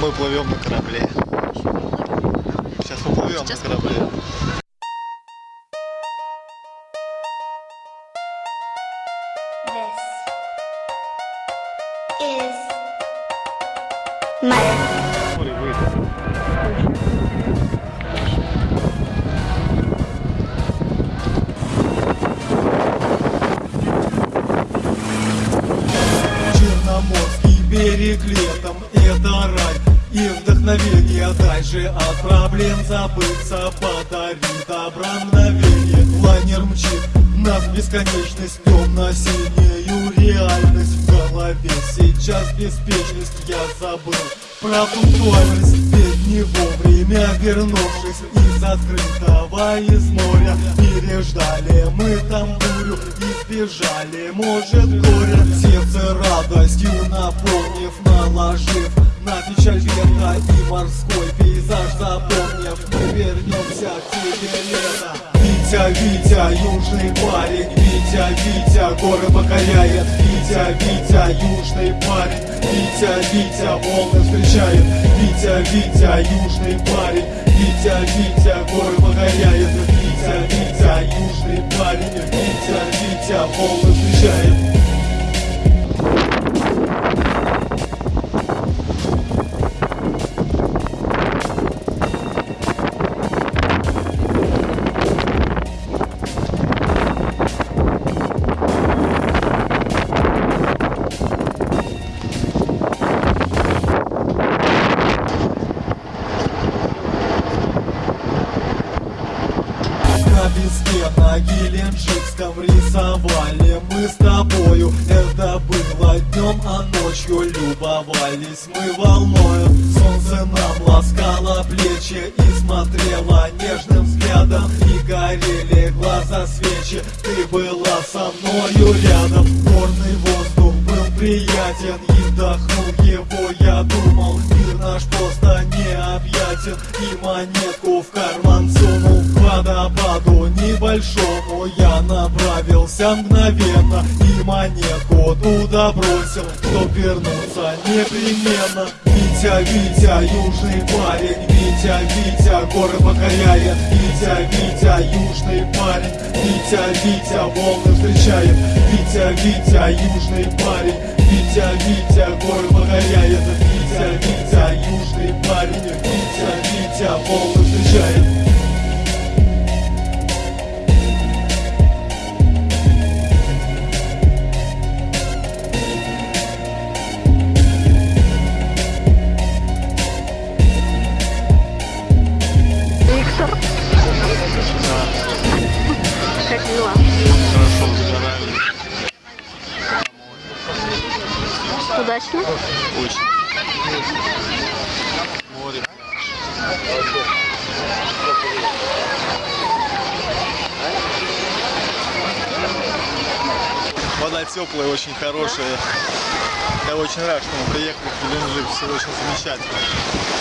Мы плывем на корабле. Сейчас мы плывем Сейчас на корабле. This is my берег летом это рай и вдохновение. Дальше от проблем забыться подарит добра мгновение. Лайнер мчит нас бесконечность Темно-синюю реальность. В голове Сейчас беспечность. Я забыл про пунктуальность Ведь не вовремя вернувшись из открытого из моря. Переждали мы там бурю и сбежали, может горя Сердце радостью наполнив, наложив на печаль ветра и морской пейзаж запомнив Мы вернемся к тебе лето Витя, Витя, южный парень. Витя, Витя, горы покоряет. Витя, Витя, южный парень. Витя, Витя, волны встречает. Витя, Витя, южный парень. Витя, Витя, горы покоряет. Витя, Витя, южный парень. Витя, Витя, волны встречает Песке на Геленджикском рисовали. Мы с тобою Это было днем, а ночью любовались. Мы волною Солнце нам ласкало плечи и смотрело нежным взглядом. И горели глаза свечи, ты была со мною рядом. Горный воздух был приятен и вдохнул его. Я думал Мир наш просто необъятен. И монетку в карман сунул водопаду небольшому Я направился мгновенно и монетку туда бросил Чтоб вернуться непременно. Витя, Витя, южный парень Витя, Витя, горы покоряет. Витя, Витя, южный парень Витя, Витя, волны встречает. Витя, Витя, южный парень Витя, Витя, горы покоряет Удачно? Море. Вода теплая, очень хорошая. Я очень рад, что мы приехали в Геленджик. Все очень замечательно.